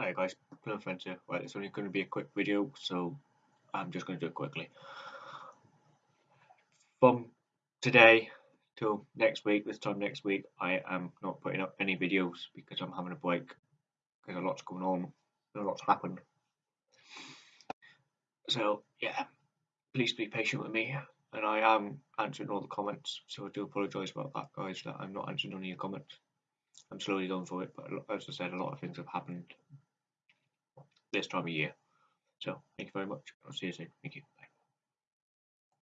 Hi guys, Plum Friends here. Right, it's only going to be a quick video, so I'm just going to do it quickly. From today till next week, this time next week, I am not putting up any videos because I'm having a break because a lot's going on, a lot's happened. So yeah, please be patient with me, and I am answering all the comments. So I do apologise about that, guys. That I'm not answering any of your comments. I'm slowly going through it, but as I said, a lot of things have happened this time of year. So thank you very much. I'll see you soon. Thank you.